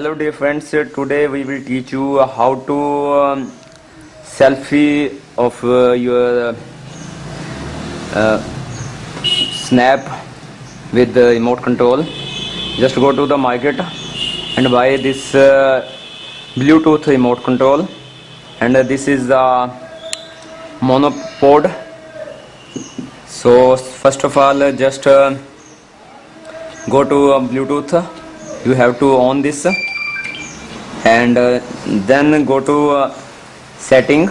hello dear friends. Today we will teach you how to um, selfie of uh, your uh, snap with the remote control. Just go to the market and buy this uh, bluetooth remote control. And uh, this is the monopod. So first of all uh, just uh, go to uh, bluetooth you have to on this and uh, then go to uh, setting.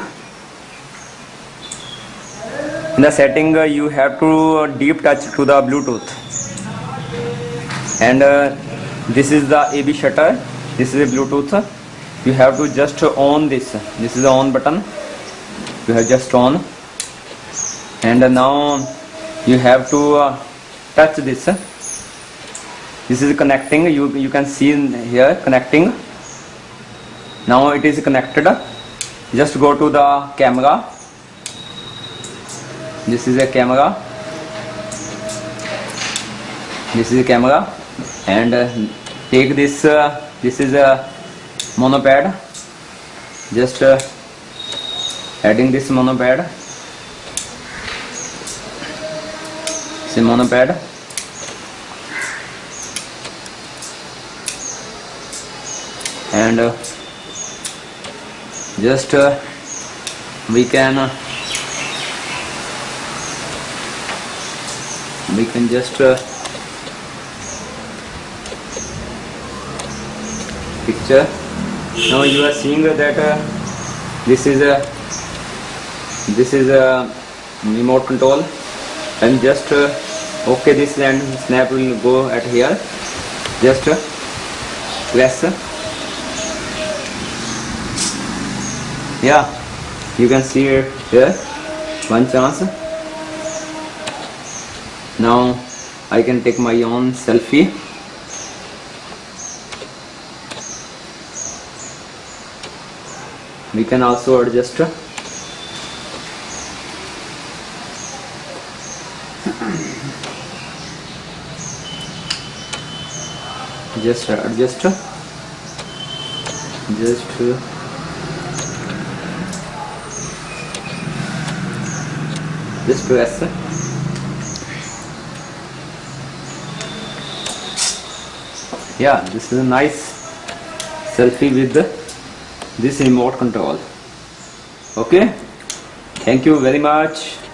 In the setting uh, you have to uh, deep touch to the bluetooth. And uh, this is the ab shutter. This is a bluetooth you have to just on this this is the on button. You have just on. And now you have to touch this this is connecting you you can see here connecting. Now it is connected. Just go to the camera. This is a camera. This is a camera. And uh, take this uh, this is a monopod just uh, adding this monopod it's a and uh, just uh, we can uh, we can just picture. Now you are seeing that uh, this is a this is a remote control. And just uh, okay this and snap will go at here. Just uh, press yeah. You can see here one chance now I can take my own selfie. We can also adjust just adjust just just press yeah this is a nice selfie with this remote control. Okay? Thank you very much